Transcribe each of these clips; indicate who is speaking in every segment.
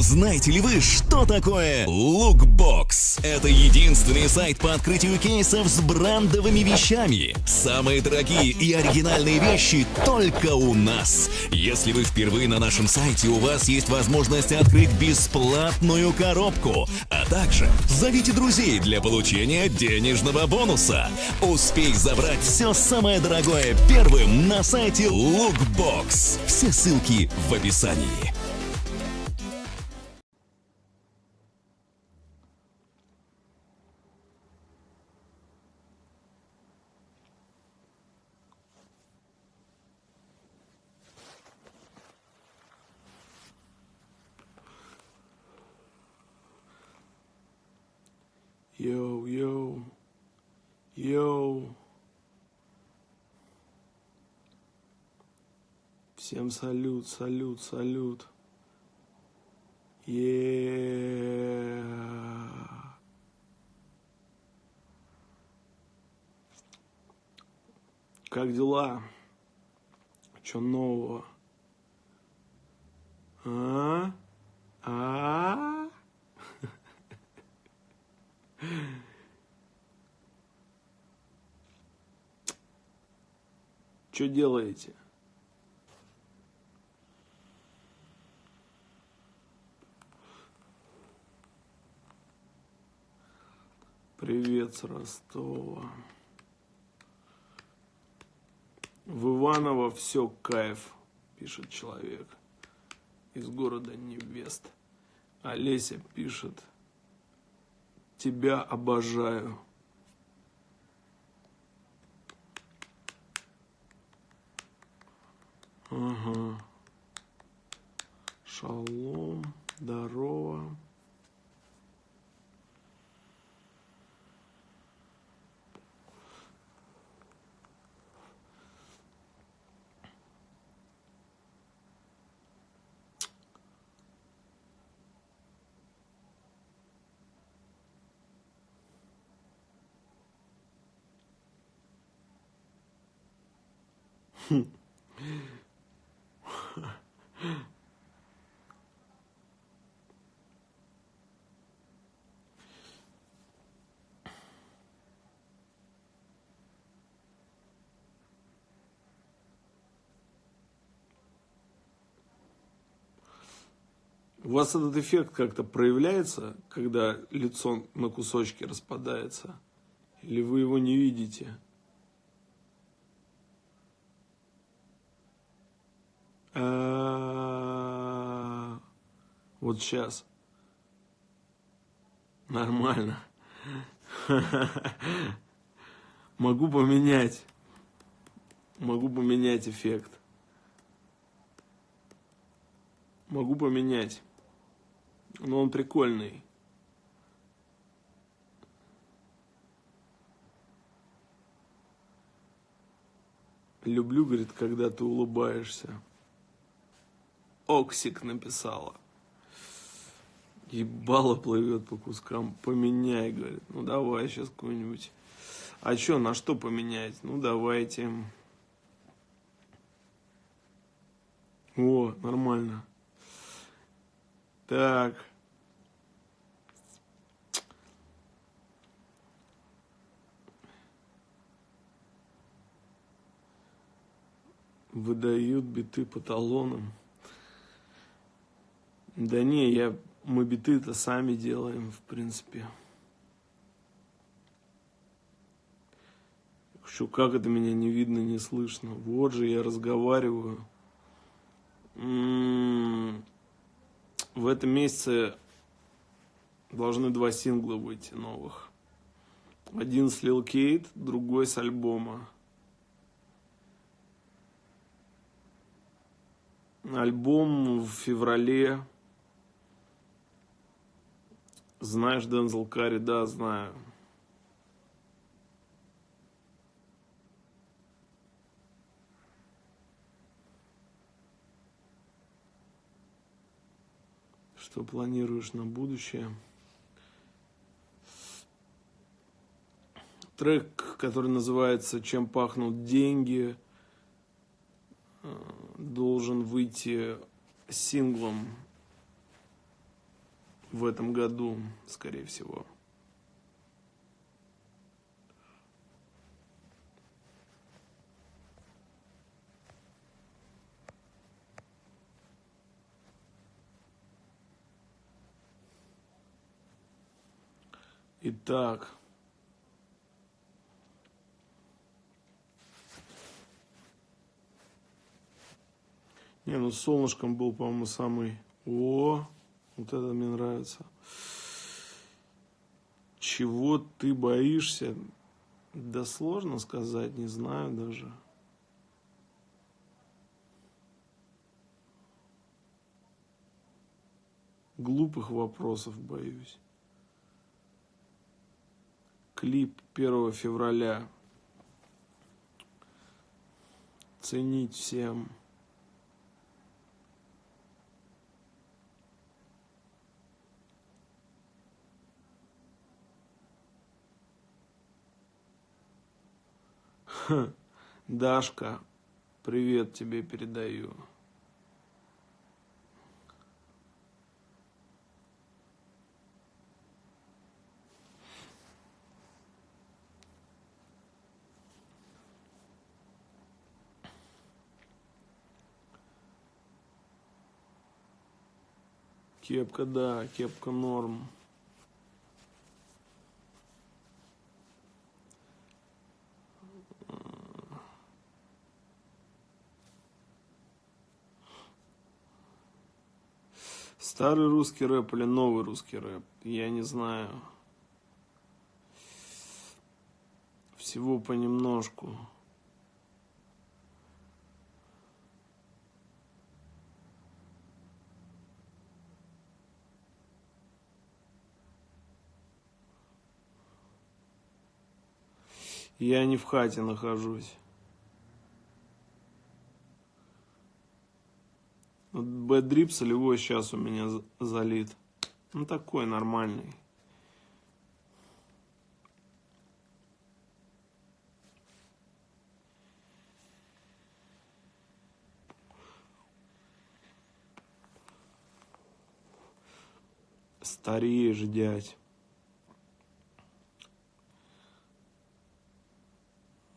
Speaker 1: Знаете ли вы, что такое Lookbox? Это единственный сайт по открытию кейсов с брендовыми вещами. Самые дорогие и оригинальные вещи только у нас. Если вы впервые на нашем сайте, у вас есть возможность открыть бесплатную коробку, а также зовите друзей для получения денежного бонуса. Успей забрать все самое дорогое первым на сайте Lookbox. Все ссылки в описании.
Speaker 2: Йоу, йоу, йоу. Всем салют, салют, салют. е Как дела? Что нового? А? А? Что делаете? Привет с Ростова. В Иваново все кайф, пишет человек из города Невест. Олеся пишет, тебя обожаю. Ага. Шалом, здорово. У вас этот эффект как-то проявляется, когда лицо на кусочки распадается? Или вы его не видите? Вот сейчас. Нормально. Могу поменять. Могу поменять эффект. Могу поменять. Но он прикольный. Люблю, говорит, когда ты улыбаешься. Оксик написала. Ебало плывет по кускам. Поменяй, говорит. Ну давай сейчас какой-нибудь. А что, на что поменять? Ну давайте. О, нормально. Так. Выдают биты по талонам. Да не, я, мы биты-то сами делаем, в принципе. Что, как это меня не видно, не слышно? Вот же я разговариваю. М -м -м. В этом месяце должны два сингла выйти новых. Один с Lil Кейт, другой с альбома. Альбом в феврале знаешь Дензел Карри? Да, знаю. Что планируешь на будущее? Трек, который называется «Чем пахнут деньги», э, должен выйти синглом в этом году, скорее всего. Итак. Не, ну с солнышком был, по-моему, самый... О, вот это мне нравится. Чего ты боишься? Да сложно сказать, не знаю даже. Глупых вопросов боюсь клип 1 февраля. Ценить всем. Дашка, привет тебе передаю. Кепка, да, кепка норм. Старый русский рэп или новый русский рэп? Я не знаю. Всего понемножку. Я не в хате нахожусь. Вот бэдрип солевой сейчас у меня залит. Ну такой нормальный. Стареешь, дядь.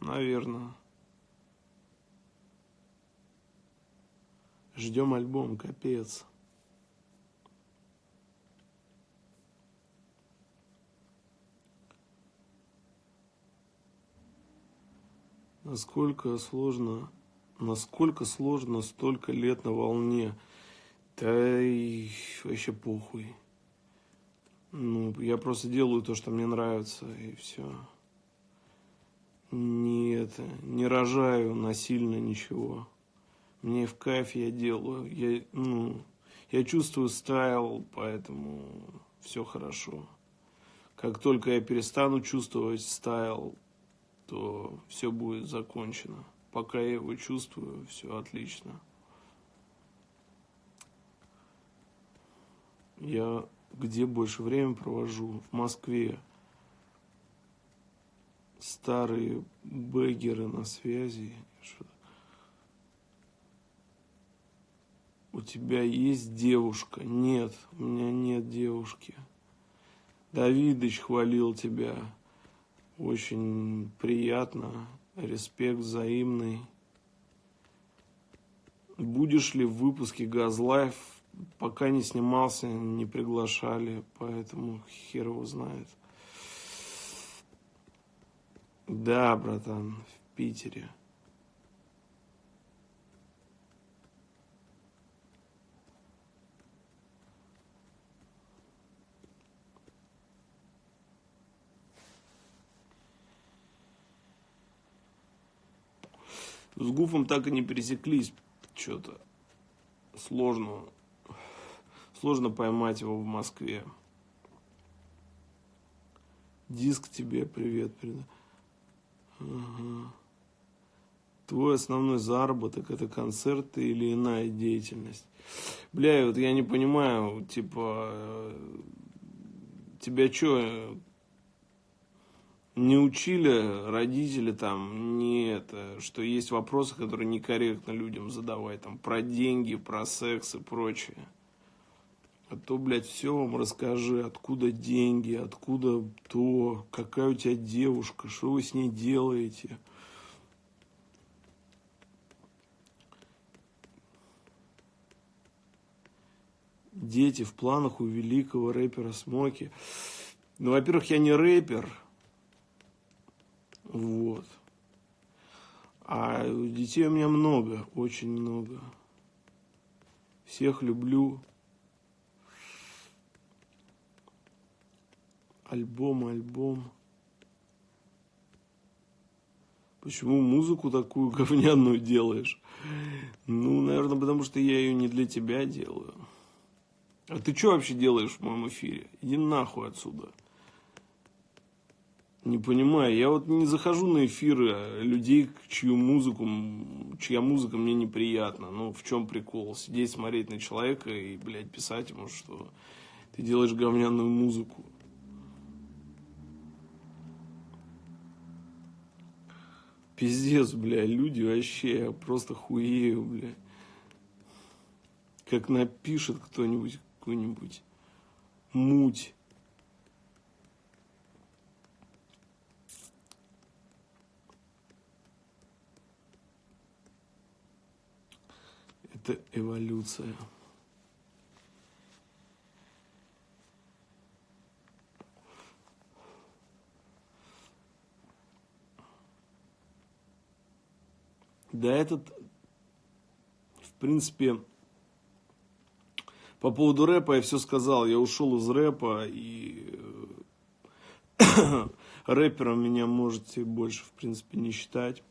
Speaker 2: Наверное. Ждем альбом, капец. Насколько сложно, насколько сложно столько лет на волне. Да и вообще похуй. Ну, я просто делаю то, что мне нравится, и все не это, не рожаю насильно ничего. Мне в кайф я делаю. Я, ну, я чувствую стайл, поэтому все хорошо. Как только я перестану чувствовать стайл, то все будет закончено. Пока я его чувствую, все отлично. Я где больше времени провожу? В Москве старые бэгеры на связи. У тебя есть девушка? Нет, у меня нет девушки. Давидыч хвалил тебя. Очень приятно. Респект взаимный. Будешь ли в выпуске Газлайф? Пока не снимался, не приглашали, поэтому хер его знает. Да, братан, в Питере. С Гуфом так и не пересеклись. Что-то сложно. Сложно поймать его в Москве. Диск тебе привет передаю. Ага. Твой основной заработок это концерты или иная деятельность. Бля, вот я не понимаю, типа, э, тебя что, не учили родители там, не это, что есть вопросы, которые некорректно людям задавать, там, про деньги, про секс и прочее. А то, блядь, все вам расскажи, откуда деньги, откуда то, какая у тебя девушка, что вы с ней делаете. Дети в планах у великого рэпера Смоки. Ну, во-первых, я не рэпер. Вот. А детей у меня много, очень много. Всех люблю. Альбом, альбом. Почему музыку такую говняную делаешь? Ну, наверное, потому что я ее не для тебя делаю. А ты что вообще делаешь в моем эфире? Иди нахуй отсюда. Не понимаю, я вот не захожу на эфиры людей, чью музыку, чья музыка мне неприятна. Ну, в чем прикол? Сидеть, смотреть на человека и, блядь, писать ему, что ты делаешь говняную музыку. Пиздец, бля, люди вообще, просто хуею, бля. Как напишет кто-нибудь какую-нибудь муть. Это эволюция. Да, этот, в принципе, по поводу рэпа я все сказал. Я ушел из рэпа, и э, рэпером меня можете больше, в принципе, не считать.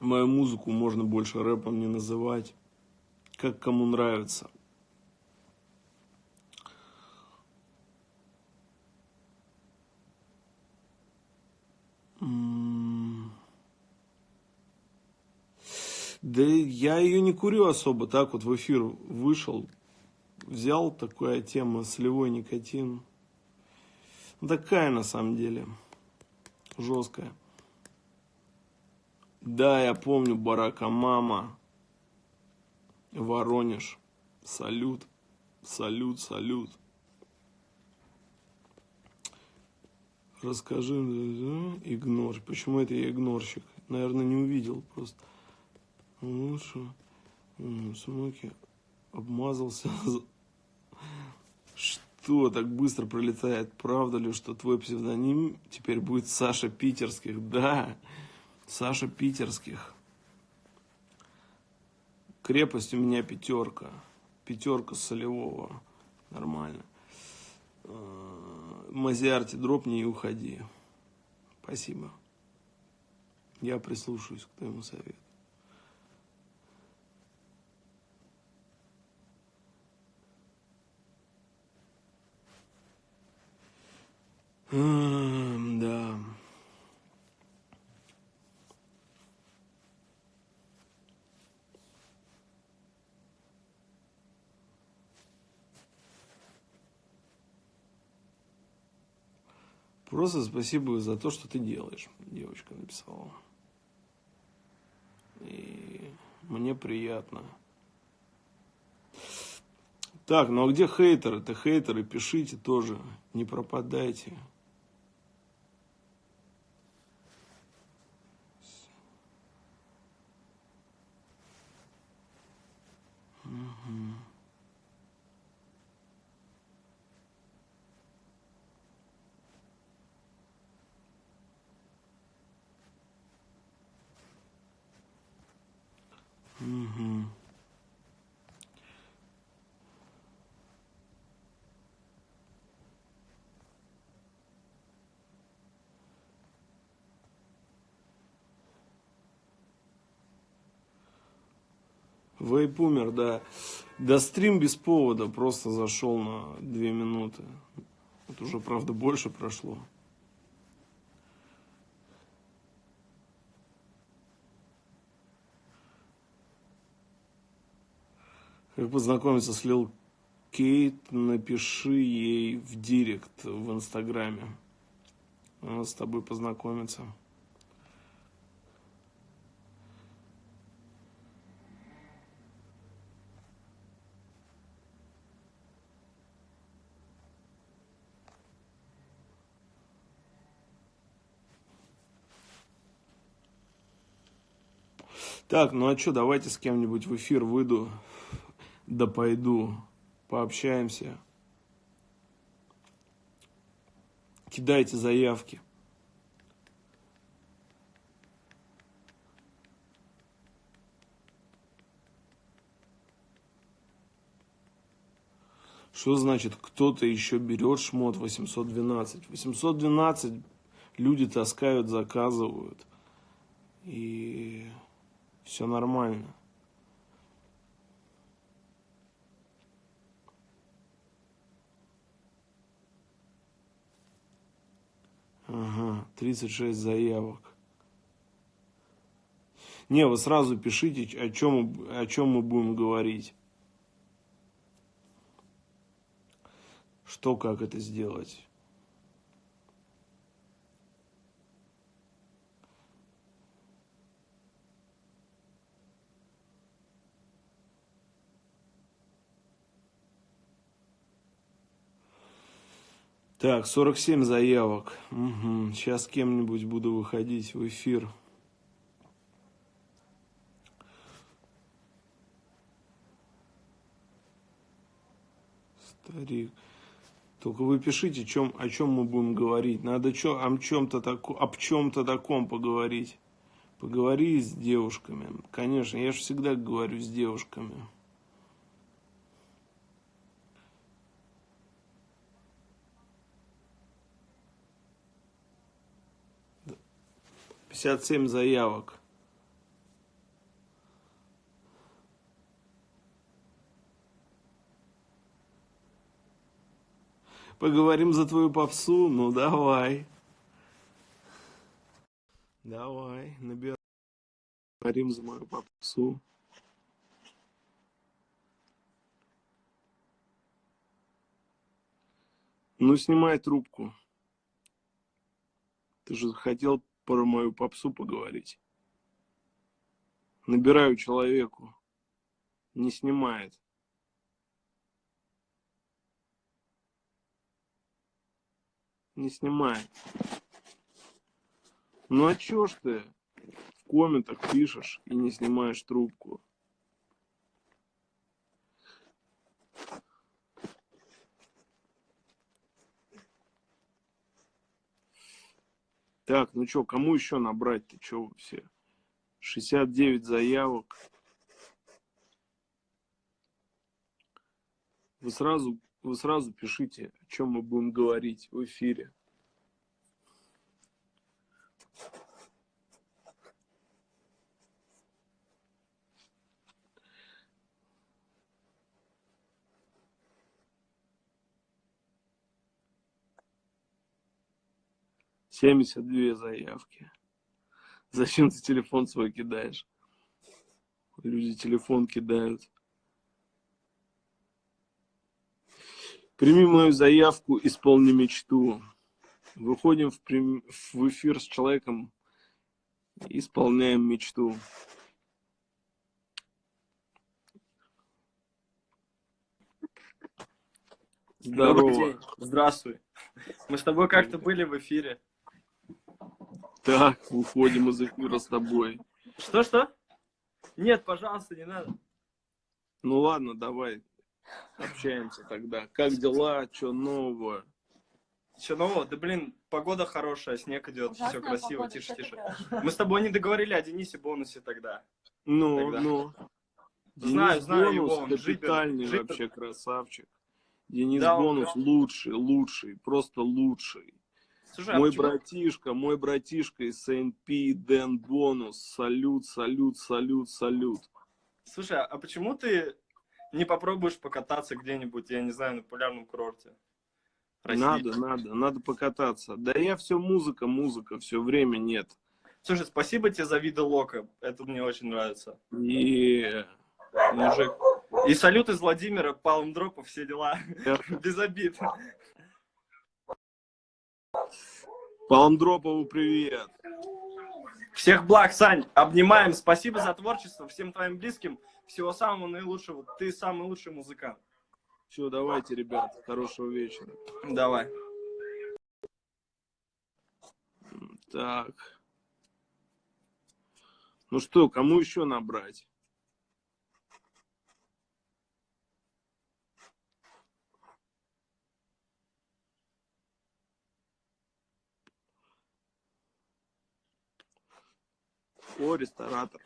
Speaker 2: Мою музыку можно больше рэпом не называть. Как кому нравится. Да я ее не курю особо, так вот в эфир вышел, взял такая тема, солевой никотин. Ну, такая на самом деле, жесткая. Да, я помню Барака Мама, Воронеж, салют, салют, салют. Расскажи, игнор. Почему это я игнорщик? Наверное, не увидел просто. Лучше. Смоки обмазался. Что так быстро пролетает? Правда ли, что твой псевдоним теперь будет Саша Питерских? Да, Саша Питерских. Крепость у меня пятерка. Пятерка солевого. Нормально. А, Мазиарти, дропни и уходи. Спасибо. Я прислушаюсь к твоему совету. Да. Просто спасибо за то, что ты делаешь, девочка написала. И мне приятно. Так, ну а где хейтеры? Ты хейтеры пишите тоже, не пропадайте. Угу. Вейп умер, да. Да стрим без повода просто зашел на две минуты. Это уже, правда, больше прошло. Как познакомиться с Лил Кейт, напиши ей в директ в Инстаграме. Она с тобой познакомится. Так, ну а что, давайте с кем-нибудь в эфир выйду, да пойду, пообщаемся. Кидайте заявки. Что значит, кто-то еще берет шмот 812? 812 люди таскают, заказывают. И все нормально. Ага, 36 заявок. Не, вы сразу пишите, о чем, о чем мы будем говорить. Что, как это сделать? Так, 47 заявок. Угу. Сейчас кем-нибудь буду выходить в эфир. Старик. Только вы пишите, чем, о чем мы будем говорить. Надо чё, о чем-то тако, об чем-то таком поговорить. Поговори с девушками. Конечно, я же всегда говорю с девушками. Пятьдесят семь заявок. Поговорим за твою попсу? Ну, давай. Давай, набираем. Поговорим за мою попсу. Ну, снимай трубку. Ты же хотел про мою попсу поговорить. Набираю человеку. Не снимает. не снимай. Ну а чё ж ты в комментах пишешь и не снимаешь трубку? Так, ну чё, кому еще набрать-то? Вы все? 69 заявок. Вы сразу вы сразу пишите, о чем мы будем говорить в эфире. Семьдесят две заявки. Зачем ты телефон свой кидаешь? Люди телефон кидают. Прими мою заявку, исполни мечту. Выходим в, прем... в эфир с человеком, исполняем мечту.
Speaker 3: Здорово. Здравствуй. Мы с тобой как-то были в эфире.
Speaker 2: Так, выходим из эфира с тобой.
Speaker 3: Что-что? Нет, пожалуйста, не надо.
Speaker 2: Ну ладно, давай. Общаемся тогда. Как дела? Что нового?
Speaker 3: Что нового? Да блин, погода хорошая, снег идет, Ужасная все красиво, погода, тише, тише. Мы с тобой не договорили о Денисе бонусе тогда.
Speaker 2: Ну, тогда. ну.
Speaker 3: Знаю, Денис знаю
Speaker 2: бонус
Speaker 3: его, он
Speaker 2: капитальный жипер, вообще красавчик. Денис да, бонус он... лучший, лучший, просто лучший. Слушай, а мой а братишка, мой братишка из СНП, Дэн Бонус, салют, салют, салют, салют.
Speaker 3: Слушай, а почему ты не попробуешь покататься где-нибудь, я не знаю, на популярном курорте?
Speaker 2: России? Надо, надо, надо покататься. Да я все музыка, музыка, все время нет.
Speaker 3: Слушай, спасибо тебе за виды лока, это мне очень нравится.
Speaker 2: И
Speaker 3: мужик. И салют из Владимира, Палм Дропов, все дела. Без обид.
Speaker 2: Палмдропову привет.
Speaker 3: Всех благ, Сань. Обнимаем. Спасибо за творчество. Всем твоим близким. Всего самого наилучшего. Ты самый лучший музыкант.
Speaker 2: Все, давайте, ребят. Хорошего вечера.
Speaker 3: Давай.
Speaker 2: Так. Ну что, кому еще набрать? О, ресторатор.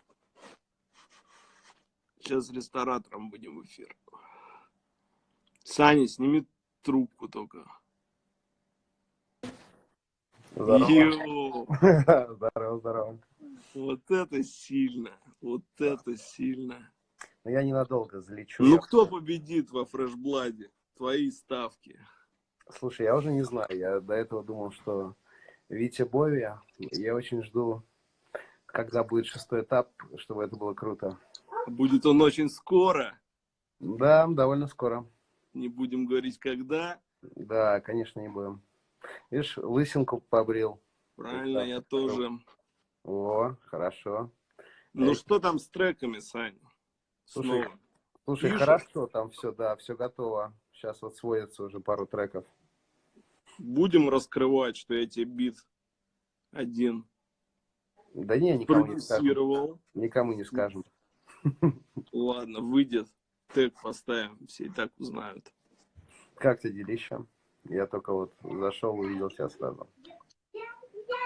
Speaker 2: Сейчас с ресторатором будем в эфир. Саня, сними трубку только.
Speaker 4: Здорово. Здорово, здорово.
Speaker 2: вот это сильно, вот это сильно.
Speaker 4: Но я ненадолго залечу.
Speaker 2: Ну кто победит во фрешбладе? Твои ставки.
Speaker 4: Слушай, я уже не знаю. Я до этого думал, что Витя Бови. Я очень жду, когда будет шестой этап, чтобы это было круто.
Speaker 2: Будет он очень скоро.
Speaker 4: Да, довольно скоро.
Speaker 2: Не будем говорить когда.
Speaker 4: Да, конечно, не будем. Видишь, лысинку побрил.
Speaker 2: Правильно, я тоже.
Speaker 4: О, хорошо.
Speaker 2: Ну
Speaker 4: Эй.
Speaker 2: что там с треками, Сань?
Speaker 4: Слушай,
Speaker 2: Снова.
Speaker 4: Слушай,
Speaker 2: Пишешь?
Speaker 4: хорошо, там все, да, все готово. Сейчас вот сводится уже пару треков.
Speaker 2: Будем раскрывать, что я тебе бит один
Speaker 4: Да не, никому не скажем. Никому не скажем.
Speaker 2: Ладно, выйдет. Тег поставим, все и так узнают.
Speaker 4: Как ты делища? Я только вот зашел, увидел тебя сразу.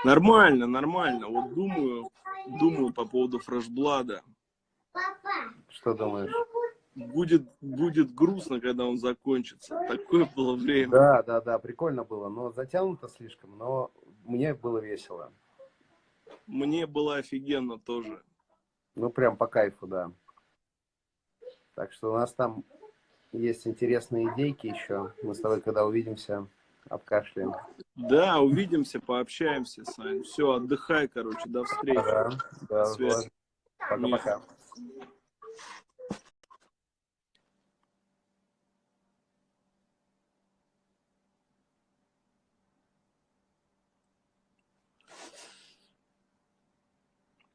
Speaker 2: Нормально, нормально. Вот думаю, думаю по поводу фрешблада.
Speaker 4: Что думаешь?
Speaker 2: Будет, будет грустно, когда он закончится. Такое было время.
Speaker 4: Да, да, да, прикольно было, но затянуто слишком, но мне было весело.
Speaker 2: Мне было офигенно тоже.
Speaker 4: Ну, прям по кайфу, да. Так что у нас там есть интересные идейки еще. Мы с тобой, когда увидимся, обкашляем.
Speaker 2: Да, увидимся, пообщаемся, Сань. Все, отдыхай, короче, до встречи.
Speaker 4: Да, да. Пока-пока.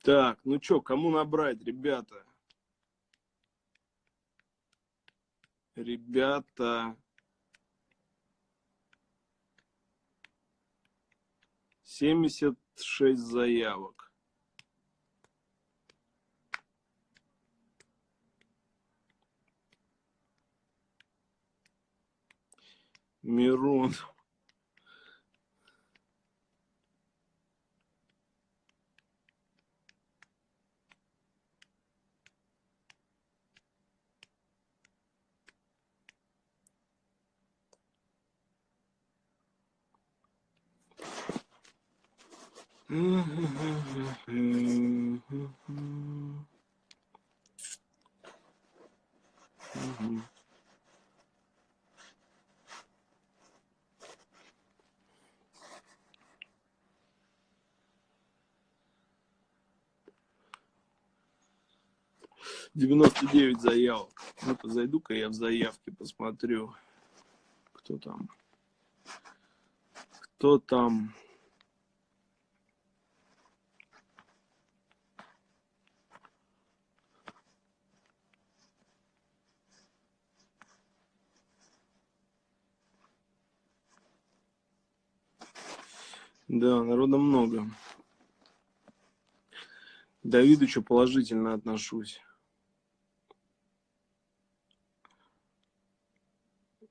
Speaker 2: Так, ну что, кому набрать, ребята? Ребята. Семьдесят шесть заявок. Мирон. Девяносто девять заявок. Ну-ка, зайду-ка я в заявки, посмотрю, кто там. Кто там? Да, народа много. К Давидычу положительно отношусь.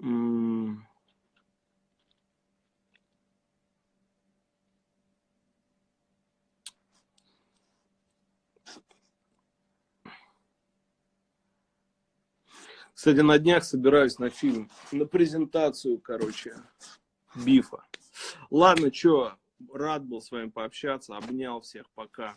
Speaker 2: М. Кстати, на днях собираюсь на фильм, на презентацию, короче, Бифа. Ладно, чё, рад был с вами пообщаться, обнял всех, пока.